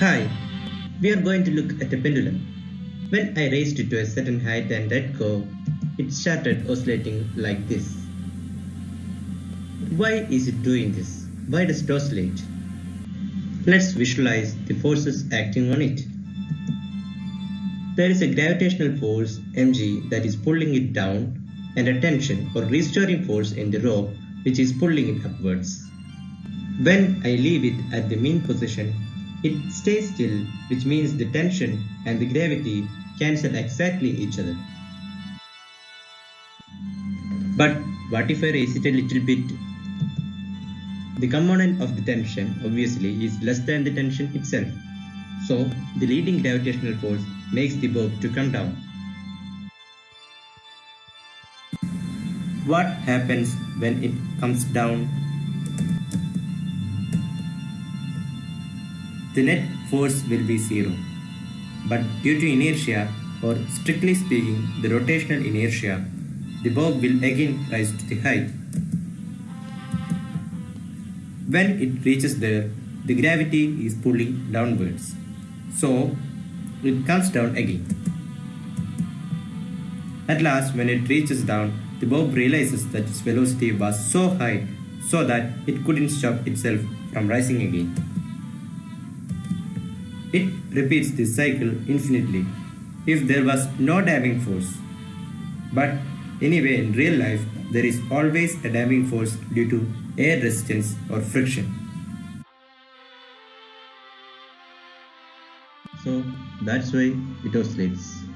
Hi, we are going to look at a pendulum. When I raised it to a certain height and let go, it started oscillating like this. Why is it doing this? Why does it oscillate? Let's visualize the forces acting on it. There is a gravitational force mg that is pulling it down and a tension or restoring force in the rope which is pulling it upwards. When I leave it at the mean position, it stays still which means the tension and the gravity cancel exactly each other. But what if I raise it a little bit? The component of the tension obviously is less than the tension itself. So the leading gravitational force makes the bob to come down. What happens when it comes down? The net force will be zero. But due to inertia, or strictly speaking the rotational inertia, the bob will again rise to the height. When it reaches there, the gravity is pulling downwards. So, it comes down again. At last, when it reaches down, the bob realizes that its velocity was so high so that it couldn't stop itself from rising again. It repeats this cycle infinitely if there was no damping force. But anyway, in real life, there is always a damping force due to air resistance or friction. So that's why it oscillates.